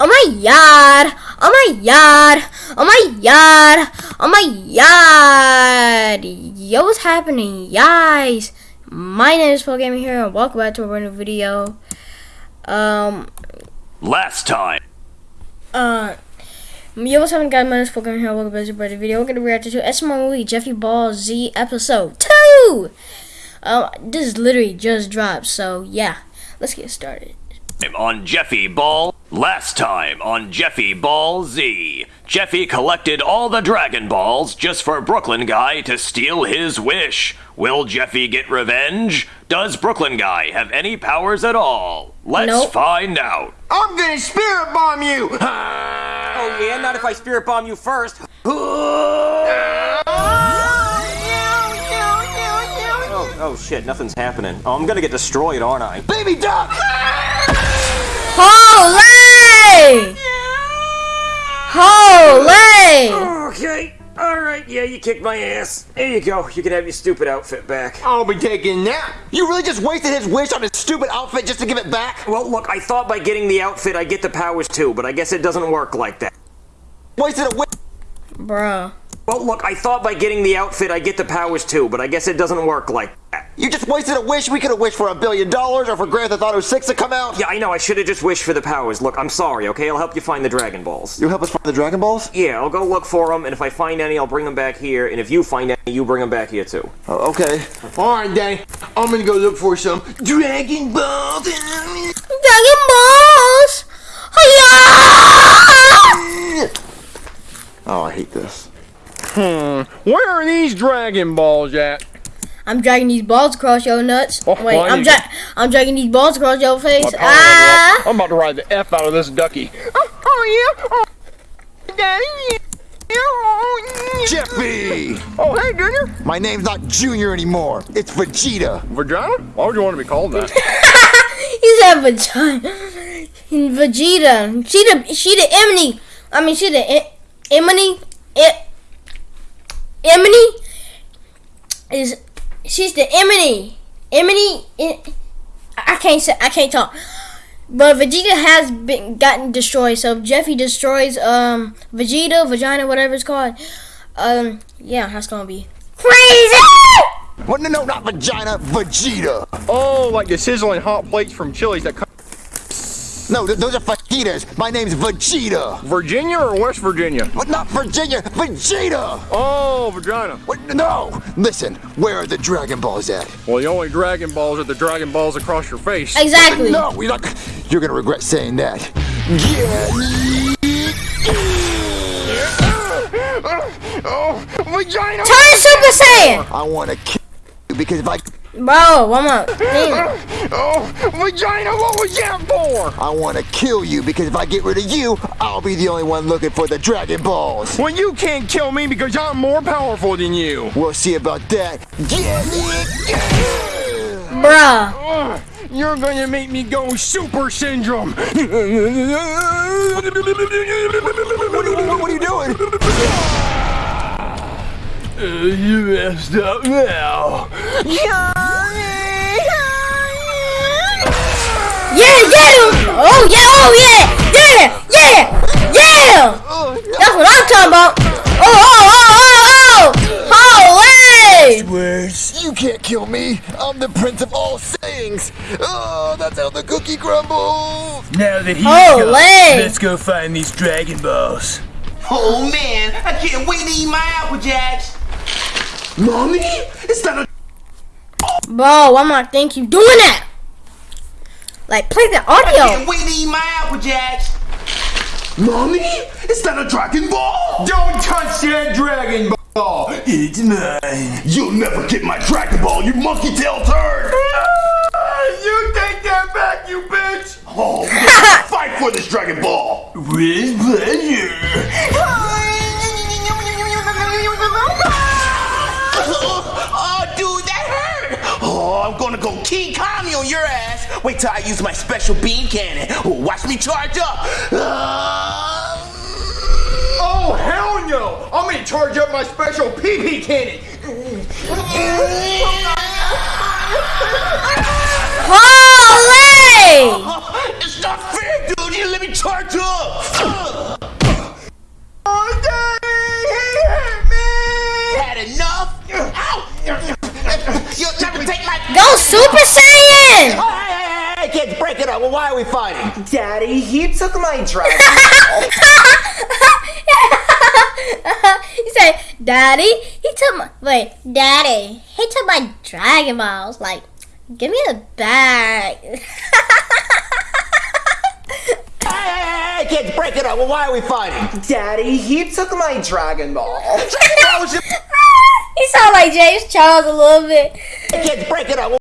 Oh my god! Oh my god! Oh my god! Oh my god! Yo, what's happening, guys? My name is Paul Gaming here, and welcome back to a brand new video. Um, Last time. uh, yo, what's happening, guys? My name is Paul Gaming here. Welcome back to a brand new video. We're gonna react to SML movie Jeffy Ball Z episode two. Um, this literally just dropped, so yeah, let's get started. I'm on Jeffy Ball. Last time on Jeffy Ball Z. Jeffy collected all the Dragon Balls just for Brooklyn Guy to steal his wish. Will Jeffy get revenge? Does Brooklyn Guy have any powers at all? Let's Nope. find out. I'm gonna spirit bomb you! Oh yeah, not if I spirit bomb you first. Oh, oh shit, nothing's happening. Oh, I'm gonna get destroyed, aren't I? Baby duck! Holy! Holy! Okay, alright, yeah, you kicked my ass. There you go, you can have your stupid outfit back. I'll be taking that. You really just wasted his wish on his stupid outfit just to give it back? Well, look, I thought by getting the outfit I get the powers too, but I guess it doesn't work like that. Wasted a wish. Bruh. Well, look, I thought by getting the outfit I get the powers too, but I guess it doesn't work like that. You just wasted a wish. We could have wished for a billion dollars or for Grand Theft Auto 6 to come out. Yeah, I know, I should have just wished for the powers. Look, I'm sorry, okay? I'll help you find the Dragon Balls. You help us find the Dragon Balls? Yeah, I'll go look for them, and if I find any, I'll bring them back here, and if you find any, you bring them back here too. Oh, okay. Alright, Danny. I'm gonna go look for some Dragon Balls. Dragon Balls! Hiya! Oh, I hate this. Where are these Dragon Balls at? I'm dragging these balls across your nuts. Oh, Wait, I'm dra- I'm dragging these balls across your face. I'm Ah! about to ride the F out of this ducky. Oh, oh yeah. Oh, Daddy. yeah. Oh, yeah. Jeffy! Oh, hey, Junior. My name's not Junior anymore. It's Vegeta. Vagina? Why would you want to be called that? He said vagina. Vegeta. She the she the Emily. I mean she the e- Emily. E- Emily is she's the Emily. Emily. I can't say I can't talk. But Vegeta has been gotten destroyed. So Jeffy destroys um Vegeta, vagina, whatever it's called, um yeah, that's gonna be crazy. What? No, no, not Vagina. Vegeta. oh, like the sizzling hot plates from Chili's that come. No, th- those are fajitas. My name's Vegeta. Virginia or West Virginia? But not Virginia. Vegeta. Oh, vagina. What? No. Listen, where are the Dragon Balls at? Well, the only Dragon Balls are the Dragon Balls across your face. Exactly. No, we're not. You're gonna regret saying that. Oh, vagina. Turn Super Saiyan, I want to kill you because if I, bro. One more. Damn. Oh, vagina, what was that for? I want to kill you because if I get rid of you, I'll be the only one looking for the Dragon Balls. Well, you can't kill me because I'm more powerful than you. We'll see about that. Bruh. Ugh, you're gonna make me go super syndrome. What are you, what are you doing? Uh, you messed up now. Yeah, get him! Oh yeah, oh yeah! Yeah! Yeah! Yeah! That's what I'm talking about! Oh, oh, oh, oh, oh! Holy! Words, you can't kill me. I'm the prince of all Saiyans. Oh, that's how the cookie crumbles. Now that he's Holy! gone, let's go find these Dragon Balls. Oh man, I can't wait to eat my Apple Jacks. Mommy, it's not a Bro, why am I think you doing that? Like, play the audio. can't wait to eat my Apple Jacks. Mommy, it's that a Dragon Ball. Don't touch that Dragon Ball. It's mine. You'll never get my Dragon Ball, you monkey tail turd. You take that back, you bitch. Oh, we're gonna fight for this Dragon Ball. With King Kami on your ass. Wait till I use my special beam cannon. Well, watch me charge up. Uh... Oh, hell no! I'm gonna charge up my special PP cannon. Holy! It's not fair, dude. You let me charge up. Oh, Go super why are we fighting? Daddy, he took my Dragon Ball. he said, Daddy, he took my wait, Daddy, he took my Dragon Balls. Like, give me the bag. Hey, hey, hey, hey, kids, break it up. Well, why are we fighting? Daddy, he took my Dragon Ball. That was your- he sounded like James Charles a little bit. Hey, kids, break it up. Well,